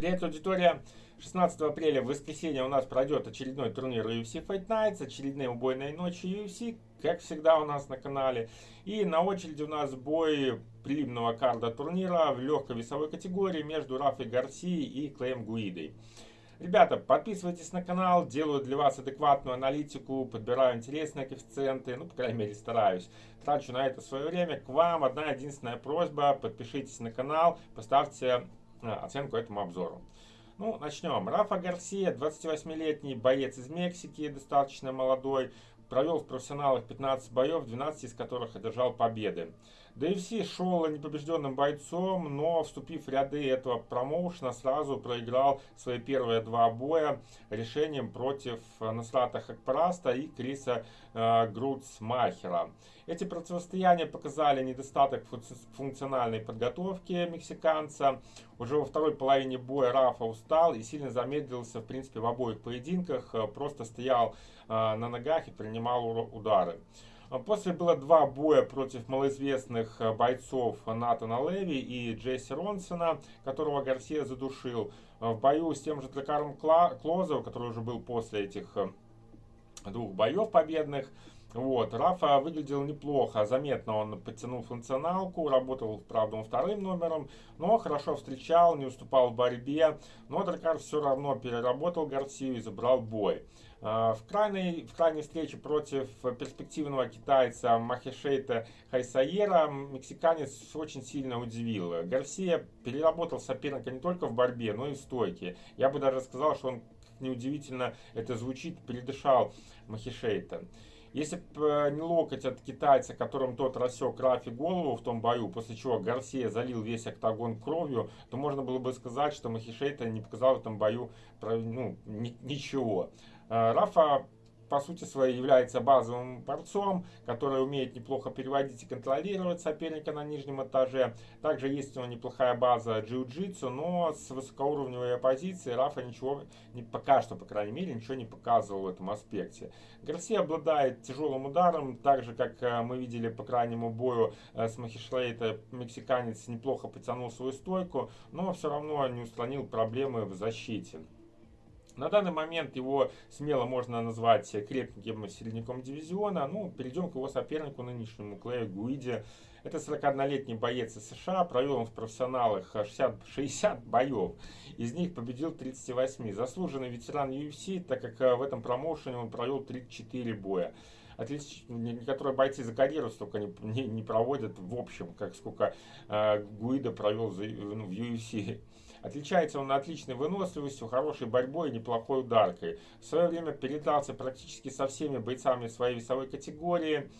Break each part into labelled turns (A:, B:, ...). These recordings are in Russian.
A: Привет, аудитория! 16 апреля в воскресенье у нас пройдет очередной турнир UFC Fight Nights, очередные убойные ночи UFC, как всегда у нас на канале. И на очереди у нас бой прилимного карда турнира в легкой весовой категории между Рафой Гарсией и Клеем Гуидой. Ребята, подписывайтесь на канал, делаю для вас адекватную аналитику, подбираю интересные коэффициенты, ну, по крайней мере, стараюсь. Трачу на это свое время. К вам одна единственная просьба, подпишитесь на канал, поставьте оценку этому обзору. Ну, начнем. Рафа Гарсия, 28-летний боец из Мексики, достаточно молодой, провел в профессионалах 15 боев, 12 из которых одержал победы. DFC шел непобежденным бойцом, но вступив в ряды этого промоушена, сразу проиграл свои первые два боя решением против Насрата Хакпараста и Криса э, Груцмахера. Эти противостояния показали недостаток функциональной подготовки мексиканца. Уже во второй половине боя Рафа устал и сильно замедлился в принципе в обоих поединках, просто стоял э, на ногах и принимал удары. После было два боя против малоизвестных э, бойцов Натана Леви и Джесси Ронсона, которого Гарсия задушил. В бою с тем же Дракаром Клозов, который уже был после этих э, двух боев победных, вот, Рафа выглядел неплохо, заметно он подтянул функционалку, работал, правда, вторым номером, но хорошо встречал, не уступал в борьбе, но Дракар все равно переработал Гарсию и забрал бой. А, в крайней, в крайней встрече против перспективного китайца Махишейта Хайсаера мексиканец очень сильно удивил. Гарсия переработал соперника не только в борьбе, но и в стойке. Я бы даже сказал, что он, неудивительно это звучит, передышал Махишейта. Если бы э, не локоть от китайца, которым тот рассек Рафи голову в том бою, после чего Гарсия залил весь октагон кровью, то можно было бы сказать, что Махишейта не показал в этом бою ну, ничего. Э, Рафа по сути своей является базовым борцом, который умеет неплохо переводить и контролировать соперника на нижнем этаже. Также есть у него неплохая база джиу-джитсу, но с высокоуровневой оппозиции Рафа ничего, не, пока что, по крайней мере, ничего не показывал в этом аспекте. Гарси обладает тяжелым ударом, так же, как э, мы видели по крайнему бою э, с Махишлейта, мексиканец неплохо потянул свою стойку, но все равно не устранил проблемы в защите. На данный момент его смело можно назвать крепким середняком дивизиона. Ну, перейдем к его сопернику нынешнему, Клею Гуиде. Это 41-летний боец из США, провел он в профессионалах 60, 60 боев, из них победил 38. Заслуженный ветеран UFC, так как э, в этом промоушене он провел 34 боя. Отлич... Некоторые бойцы за карьеру столько не, не, не проводят в общем, как сколько э, Гуида провел за, ну, в UFC. Отличается он отличной выносливостью, хорошей борьбой и неплохой ударкой. В свое время передался практически со всеми бойцами своей весовой категории.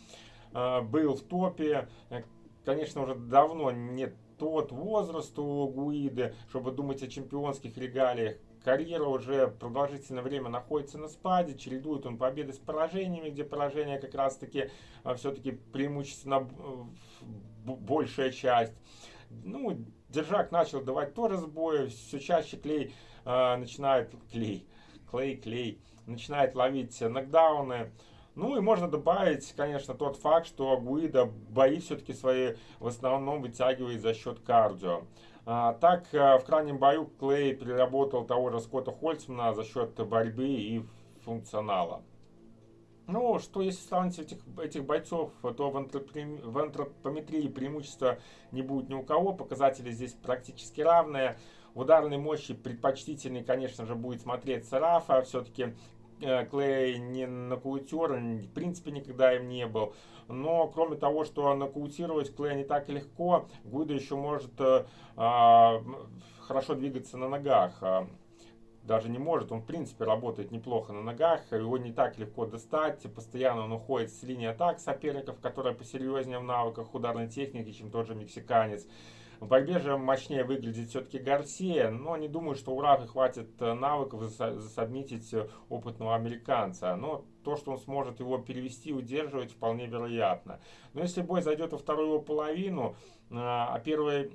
A: Э, был в топе. Э, конечно, уже давно нет тот возраст у Гуиды, чтобы думать о чемпионских регалиях. Карьера уже продолжительное время находится на спаде, чередует он победы с поражениями, где поражения как раз-таки э, все-таки преимущественно большая часть. Ну, Держак начал давать тоже сбои, все чаще клей э, начинает, клей, клей, клей, начинает ловить нокдауны. Ну и можно добавить, конечно, тот факт, что Гуида бои все-таки свои в основном вытягивает за счет кардио. А, так, э, в крайнем бою Клей переработал того же Скотта Хольцмана за счет борьбы и функционала. Ну, что если сравнить этих, этих бойцов, то в, в антропометрии преимущества не будет ни у кого. Показатели здесь практически равные. В ударной мощи предпочтительный, конечно же, будет смотреться Рафа. Все-таки э, Клей не нокаутер, в принципе никогда им не был. Но кроме того, что нокаутировать Клея не так легко, Гуда еще может э, э, хорошо двигаться на ногах. Даже не может, он в принципе работает неплохо на ногах, его не так легко достать, постоянно он уходит с линии атак соперников, которая посерьезнее в навыках ударной техники, чем тот же мексиканец. В борьбе же мощнее выглядит все-таки Гарсия, но не думаю, что у Рафа хватит э, навыков засобмитить э, опытного американца. Но то, что он сможет его перевести, удерживать, вполне вероятно. Но если бой зайдет во вторую половину, э, а первый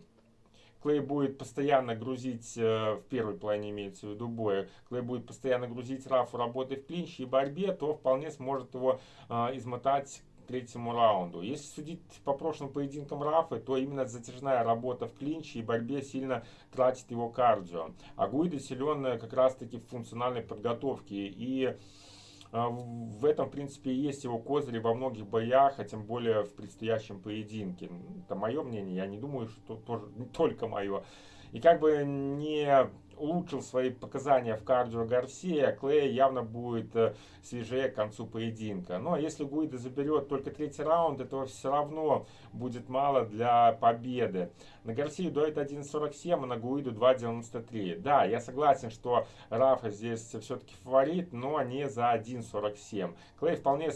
A: Клей будет постоянно грузить, э, в первой плане имеется в виду боя, Клей будет постоянно грузить Рафу работой в клинче и борьбе, то вполне сможет его э, измотать третьему раунду. Если судить по прошлым поединкам Рафы, то именно затяжная работа в клинче и борьбе сильно тратит его кардио. А Гуида силен как раз-таки в функциональной подготовке. И в этом, в принципе, и есть его козыри во многих боях, а тем более в предстоящем поединке. Это мое мнение, я не думаю, что тоже не только мое. И как бы не улучшил свои показания в кардио Гарсия, Клей явно будет э, свежее к концу поединка. Но если Гуида заберет только третий раунд, этого все равно будет мало для победы. На Гарсию дует 1.47, а на Гуиду 2.93. Да, я согласен, что Рафа здесь все-таки фаворит, но не за 1.47. Клей вполне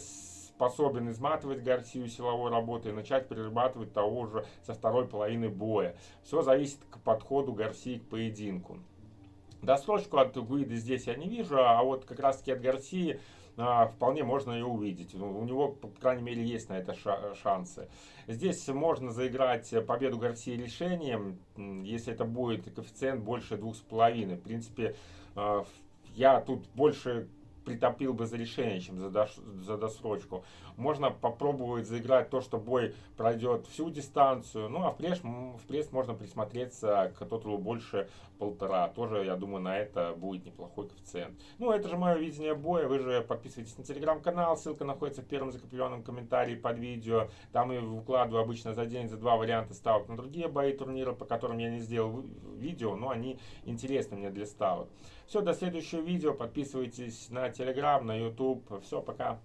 A: способен изматывать Гарсию силовой работой и начать перерабатывать того же со второй половины боя. Все зависит к подходу Гарсии к поединку. Досрочку от Гуиды здесь я не вижу, а вот как раз таки от Гарсии а, вполне можно ее увидеть. Ну, у него, по крайней мере, есть на это шансы. Здесь можно заиграть победу Гарсии решением, если это будет коэффициент больше двух с половиной. В принципе, а, я тут больше притопил бы за решение, чем за, дос, за досрочку. Можно попробовать заиграть то, что бой пройдет всю дистанцию. Ну, а в пресс, в пресс можно присмотреться к тоталу больше полтора. Тоже, я думаю, на это будет неплохой коэффициент. Ну, это же мое видение боя. Вы же подписывайтесь на телеграм-канал. Ссылка находится в первом закрепленном комментарии под видео. Там я выкладываю обычно за день, за два варианта ставок на другие бои турнира, по которым я не сделал видео, но они интересны мне для ставок. Все, до следующего видео. Подписывайтесь на телеграм, на YouTube. Все, пока.